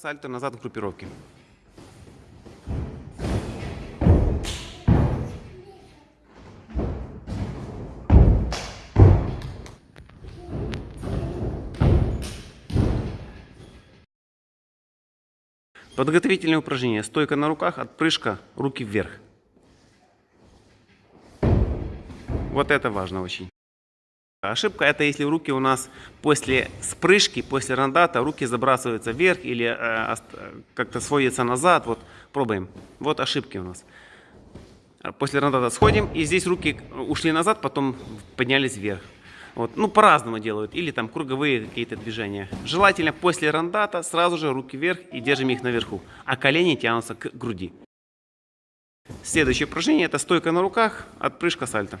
Сальто назад в группировке. Подготовительные упражнения. Стойка на руках, отпрыжка, руки вверх. Вот это важно очень. Ошибка это если руки у нас после спрыжки, после рандата, руки забрасываются вверх или э, как-то сводятся назад. Вот пробуем. Вот ошибки у нас. После рандата сходим, и здесь руки ушли назад, потом поднялись вверх. Вот. Ну, по-разному делают. Или там круговые какие-то движения. Желательно после рандата сразу же руки вверх и держим их наверху. А колени тянутся к груди. Следующее упражнение это стойка на руках, отпрыжка сальто.